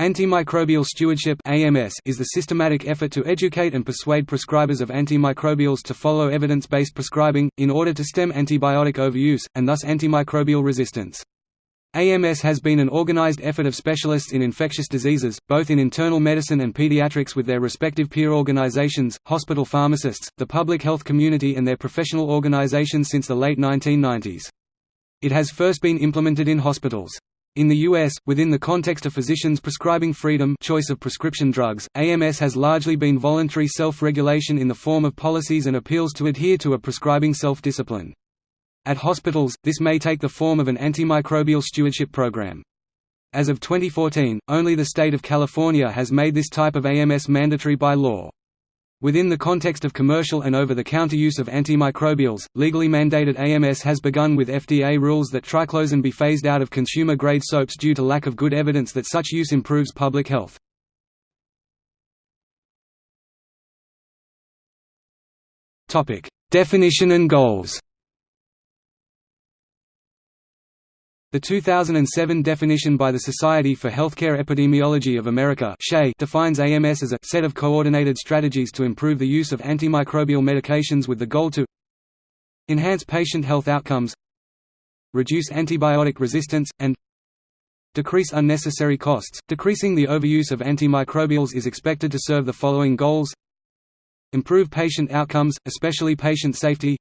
Antimicrobial stewardship is the systematic effort to educate and persuade prescribers of antimicrobials to follow evidence-based prescribing, in order to stem antibiotic overuse, and thus antimicrobial resistance. AMS has been an organized effort of specialists in infectious diseases, both in internal medicine and pediatrics with their respective peer organizations, hospital pharmacists, the public health community and their professional organizations since the late 1990s. It has first been implemented in hospitals. In the U.S., within the context of physicians prescribing freedom choice of prescription drugs, AMS has largely been voluntary self-regulation in the form of policies and appeals to adhere to a prescribing self-discipline. At hospitals, this may take the form of an antimicrobial stewardship program. As of 2014, only the state of California has made this type of AMS mandatory by law. Within the context of commercial and over-the-counter use of antimicrobials, legally mandated AMS has begun with FDA rules that triclosan be phased out of consumer-grade soaps due to lack of good evidence that such use improves public health. Definition and goals The 2007 definition by the Society for Healthcare Epidemiology of America defines AMS as a set of coordinated strategies to improve the use of antimicrobial medications with the goal to enhance patient health outcomes reduce antibiotic resistance, and decrease unnecessary costs. Decreasing the overuse of antimicrobials is expected to serve the following goals improve patient outcomes, especially patient safety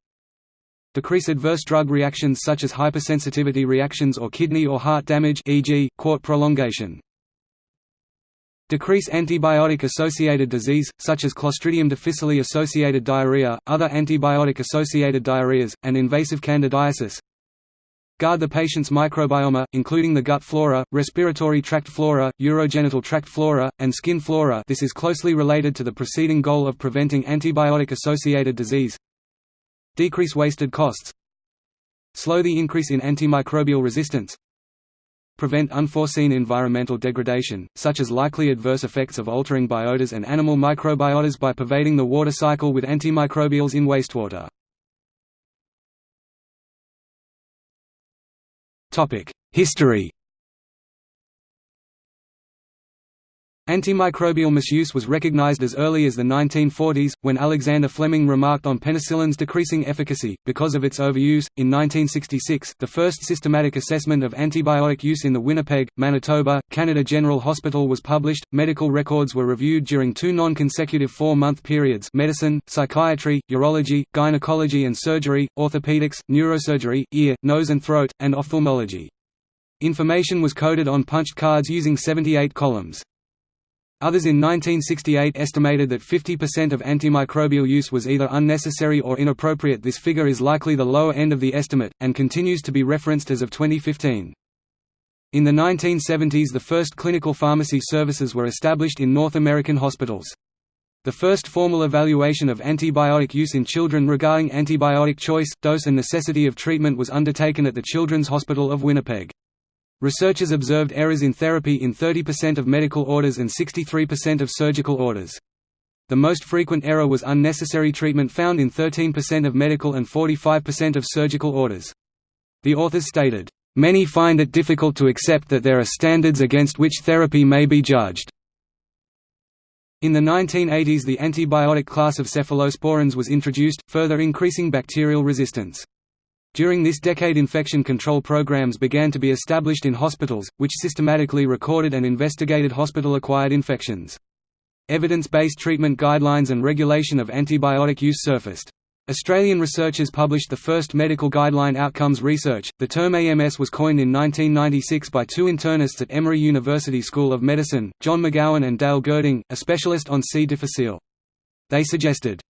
decrease adverse drug reactions such as hypersensitivity reactions or kidney or heart damage e.g., QT prolongation. Decrease antibiotic-associated disease, such as Clostridium difficile-associated diarrhea, other antibiotic-associated diarrheas, and invasive candidiasis. Guard the patient's microbiome, including the gut flora, respiratory tract flora, urogenital tract flora, and skin flora this is closely related to the preceding goal of preventing antibiotic-associated disease. Decrease wasted costs. Slow the increase in antimicrobial resistance. Prevent unforeseen environmental degradation, such as likely adverse effects of altering biotas and animal microbiotas by pervading the water cycle with antimicrobials in wastewater. History Antimicrobial misuse was recognized as early as the 1940s, when Alexander Fleming remarked on penicillin's decreasing efficacy, because of its overuse. In 1966, the first systematic assessment of antibiotic use in the Winnipeg, Manitoba, Canada General Hospital was published. Medical records were reviewed during two non consecutive four month periods medicine, psychiatry, urology, gynecology and surgery, orthopedics, neurosurgery, ear, nose and throat, and ophthalmology. Information was coded on punched cards using 78 columns. Others in 1968 estimated that 50% of antimicrobial use was either unnecessary or inappropriate this figure is likely the lower end of the estimate, and continues to be referenced as of 2015. In the 1970s the first clinical pharmacy services were established in North American hospitals. The first formal evaluation of antibiotic use in children regarding antibiotic choice, dose and necessity of treatment was undertaken at the Children's Hospital of Winnipeg. Researchers observed errors in therapy in 30% of medical orders and 63% of surgical orders. The most frequent error was unnecessary treatment found in 13% of medical and 45% of surgical orders. The authors stated, "...many find it difficult to accept that there are standards against which therapy may be judged." In the 1980s the antibiotic class of cephalosporins was introduced, further increasing bacterial resistance. During this decade infection control programs began to be established in hospitals, which systematically recorded and investigated hospital-acquired infections. Evidence-based treatment guidelines and regulation of antibiotic use surfaced. Australian researchers published the first medical guideline outcomes research. The term AMS was coined in 1996 by two internists at Emory University School of Medicine, John McGowan and Dale Gerding, a specialist on C. difficile. They suggested,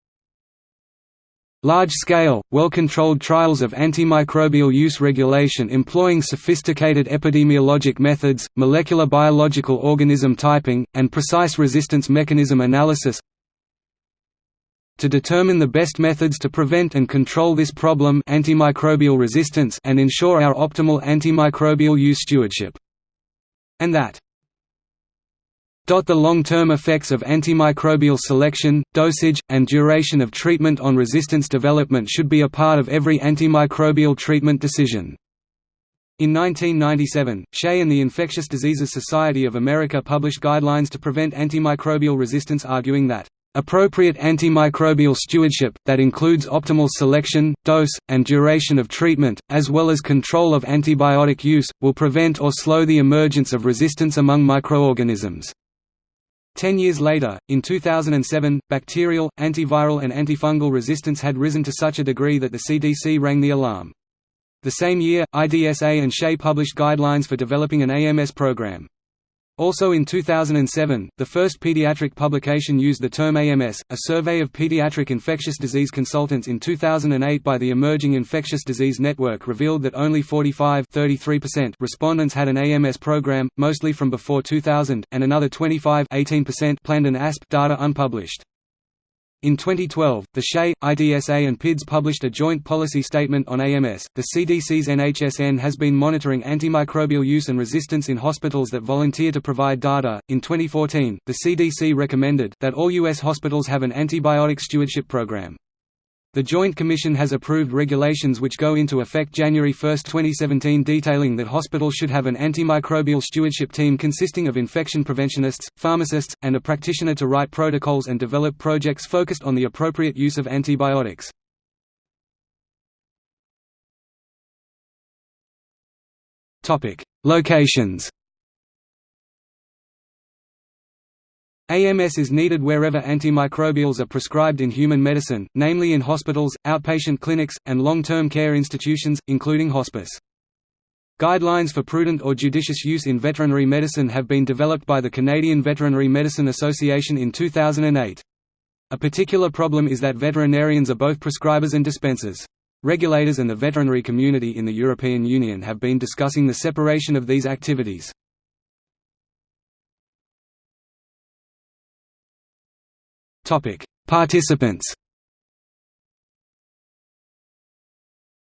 Large-scale, well-controlled trials of antimicrobial use regulation employing sophisticated epidemiologic methods, molecular biological organism typing, and precise resistance mechanism analysis to determine the best methods to prevent and control this problem antimicrobial resistance and ensure our optimal antimicrobial use stewardship. And that the long-term effects of antimicrobial selection, dosage, and duration of treatment on resistance development should be a part of every antimicrobial treatment decision. In 1997, SHEA and the Infectious Diseases Society of America published guidelines to prevent antimicrobial resistance arguing that Appropriate antimicrobial stewardship, that includes optimal selection, dose, and duration of treatment, as well as control of antibiotic use, will prevent or slow the emergence of resistance among microorganisms. Ten years later, in 2007, bacterial, antiviral and antifungal resistance had risen to such a degree that the CDC rang the alarm. The same year, IDSA and SHEA published guidelines for developing an AMS program. Also in 2007, the first pediatric publication used the term AMS, a survey of pediatric infectious disease consultants in 2008 by the Emerging Infectious Disease Network revealed that only 45 respondents had an AMS program, mostly from before 2000, and another 25 planned an ASP data unpublished. In 2012, the SHEA, IDSA and PIDS published a joint policy statement on AMS. The CDC's NHSN has been monitoring antimicrobial use and resistance in hospitals that volunteer to provide data. In 2014, the CDC recommended that all U.S. hospitals have an antibiotic stewardship program. The Joint Commission has approved regulations which go into effect January 1, 2017 detailing that hospitals should have an antimicrobial stewardship team consisting of infection preventionists, pharmacists, and a practitioner to write protocols and develop projects focused on the appropriate use of antibiotics. Locations AMS is needed wherever antimicrobials are prescribed in human medicine, namely in hospitals, outpatient clinics, and long-term care institutions, including hospice. Guidelines for prudent or judicious use in veterinary medicine have been developed by the Canadian Veterinary Medicine Association in 2008. A particular problem is that veterinarians are both prescribers and dispensers. Regulators and the veterinary community in the European Union have been discussing the separation of these activities. Topic: Participants.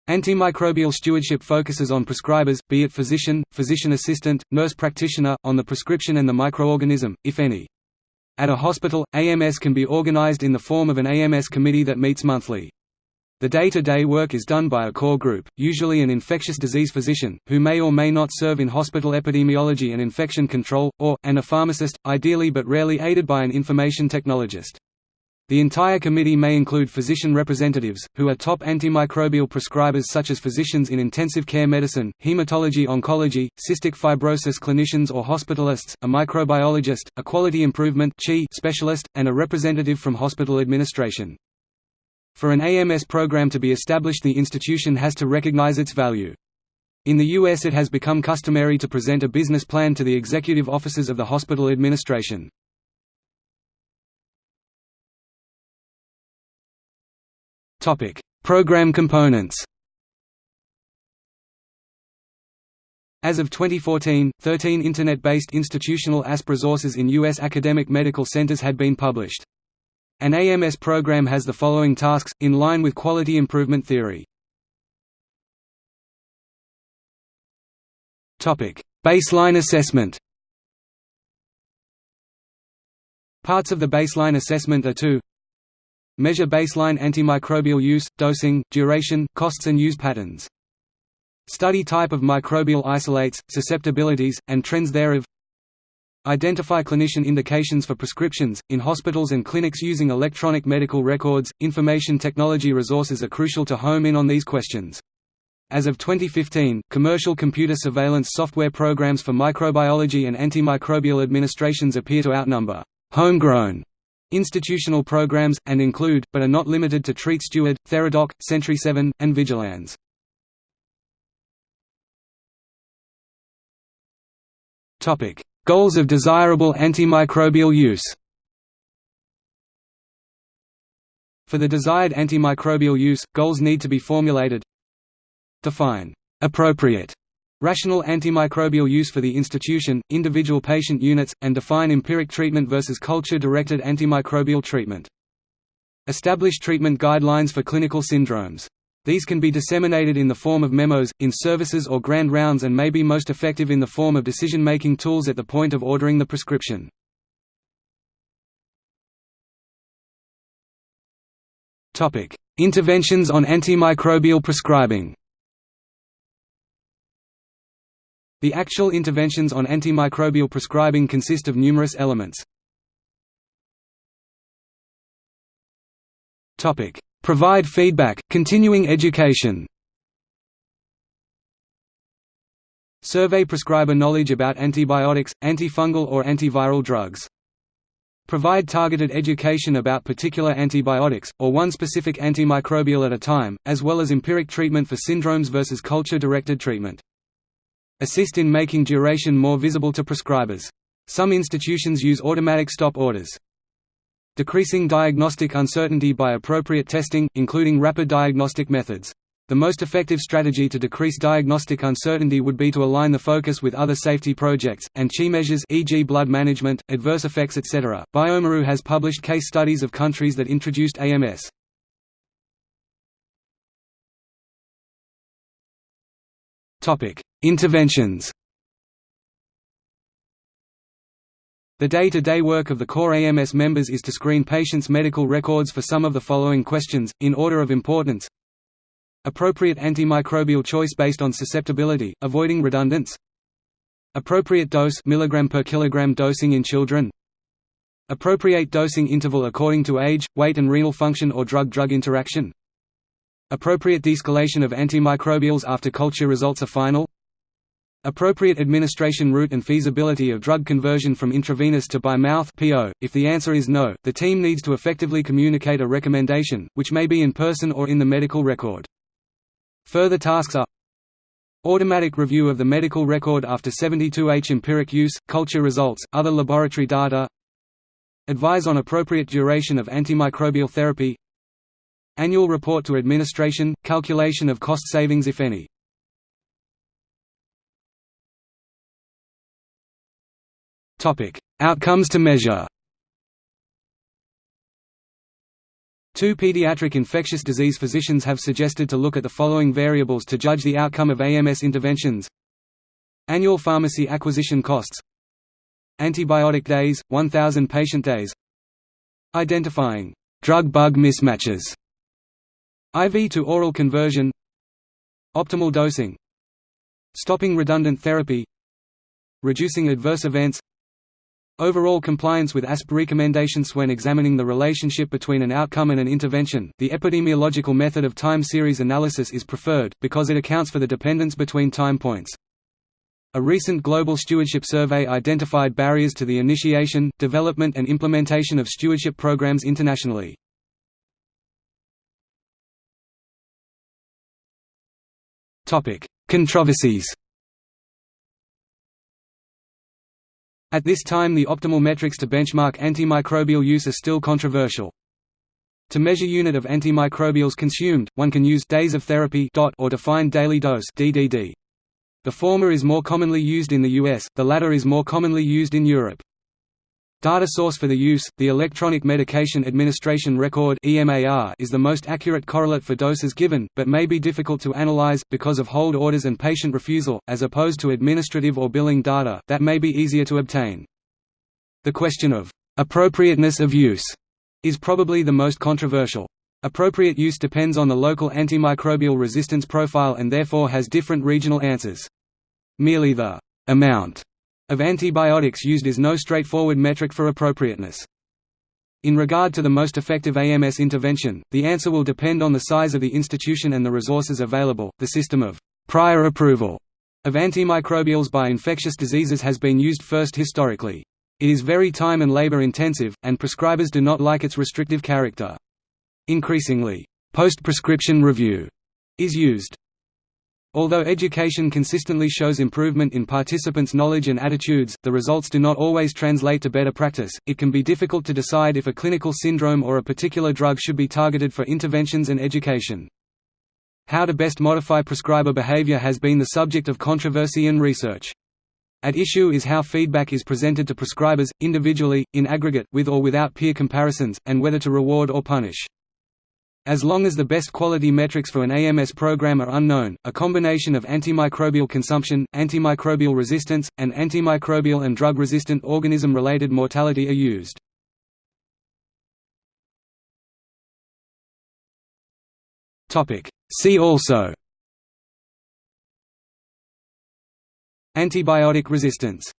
Antimicrobial stewardship focuses on prescribers, be it physician, physician assistant, nurse practitioner, on the prescription and the microorganism, if any. At a hospital, AMS can be organized in the form of an AMS committee that meets monthly. The day-to-day -day work is done by a core group, usually an infectious disease physician, who may or may not serve in hospital epidemiology and infection control, or, and a pharmacist, ideally but rarely aided by an information technologist. The entire committee may include physician representatives, who are top antimicrobial prescribers such as physicians in intensive care medicine, hematology-oncology, cystic fibrosis clinicians or hospitalists, a microbiologist, a quality improvement specialist, and a representative from hospital administration. For an AMS program to be established the institution has to recognize its value. In the U.S. it has become customary to present a business plan to the executive officers of the hospital administration. Topic: Program components. As of 2014, 13 Internet-based institutional ASP resources in U.S. academic medical centers had been published. An AMS program has the following tasks, in line with quality improvement theory. Baseline assessment Parts of the baseline assessment are to Measure baseline antimicrobial use, dosing, duration, costs and use patterns. Study type of microbial isolates, susceptibilities, and trends thereof. Identify clinician indications for prescriptions. In hospitals and clinics using electronic medical records, information technology resources are crucial to home in on these questions. As of 2015, commercial computer surveillance software programs for microbiology and antimicrobial administrations appear to outnumber homegrown institutional programs, and include, but are not limited to Treat Steward, Theradoc, Sentri7, and Vigilanz. Goals of desirable antimicrobial use. For the desired antimicrobial use, goals need to be formulated. Define. Appropriate rational antimicrobial use for the institution, individual patient units, and define empiric treatment versus culture-directed antimicrobial treatment. Establish treatment guidelines for clinical syndromes. These can be disseminated in the form of memos, in services or grand rounds and may be most effective in the form of decision-making tools at the point of ordering the prescription. Interventions on antimicrobial prescribing The actual interventions on antimicrobial prescribing consist of numerous elements. Provide feedback, continuing education Survey prescriber knowledge about antibiotics, antifungal or antiviral drugs. Provide targeted education about particular antibiotics, or one specific antimicrobial at a time, as well as empiric treatment for syndromes versus culture-directed treatment. Assist in making duration more visible to prescribers. Some institutions use automatic stop orders. Decreasing diagnostic uncertainty by appropriate testing, including rapid diagnostic methods. The most effective strategy to decrease diagnostic uncertainty would be to align the focus with other safety projects, and CHI measures e.g. blood management, adverse effects etc. bioMérieux has published case studies of countries that introduced AMS. Interventions The day-to-day -day work of the core AMS members is to screen patients' medical records for some of the following questions, in order of importance Appropriate antimicrobial choice based on susceptibility, avoiding redundants. Appropriate dose milligram per kilogram dosing in children. Appropriate dosing interval according to age, weight and renal function or drug-drug interaction. Appropriate de-escalation of antimicrobials after culture results are final. Appropriate administration route and feasibility of drug conversion from intravenous to by mouth (PO). If the answer is no, the team needs to effectively communicate a recommendation, which may be in person or in the medical record. Further tasks are Automatic review of the medical record after 72H empiric use, culture results, other laboratory data Advise on appropriate duration of antimicrobial therapy Annual report to administration, calculation of cost savings if any Outcomes to measure. Two pediatric infectious disease physicians have suggested to look at the following variables to judge the outcome of AMS interventions. Annual pharmacy acquisition costs. Antibiotic days, 1,000 patient days. Identifying drug-bug mismatches. IV to oral conversion. Optimal dosing. Stopping redundant therapy. Reducing adverse events Overall compliance with ASP recommendations when examining the relationship between an outcome and an intervention, the epidemiological method of time series analysis is preferred, because it accounts for the dependence between time points. A recent global stewardship survey identified barriers to the initiation, development and implementation of stewardship programs internationally. Controversies At this time the optimal metrics to benchmark antimicrobial use are still controversial. To measure unit of antimicrobials consumed, one can use days of therapy or defined daily dose DDD. The former is more commonly used in the US, the latter is more commonly used in Europe. Data source for the use, the Electronic Medication Administration Record is the most accurate correlate for doses given, but may be difficult to analyze, because of hold orders and patient refusal, as opposed to administrative or billing data, that may be easier to obtain. The question of appropriateness of use is probably the most controversial. Appropriate use depends on the local antimicrobial resistance profile and therefore has different regional answers. Merely the amount of antibiotics used is no straightforward metric for appropriateness. In regard to the most effective AMS intervention, the answer will depend on the size of the institution and the resources available. The system of prior approval of antimicrobials by infectious diseases has been used first historically. It is very time and labor intensive, and prescribers do not like its restrictive character. Increasingly, post-prescription review is used. Although education consistently shows improvement in participants' knowledge and attitudes, the results do not always translate to better practice. It can be difficult to decide if a clinical syndrome or a particular drug should be targeted for interventions and education. How to best modify prescriber behavior has been the subject of controversy and research. At issue is how feedback is presented to prescribers, individually, in aggregate, with or without peer comparisons, and whether to reward or punish. As long as the best quality metrics for an AMS program are unknown, a combination of antimicrobial consumption, antimicrobial resistance, and antimicrobial and drug-resistant organism-related mortality are used. See also. Antibiotic resistance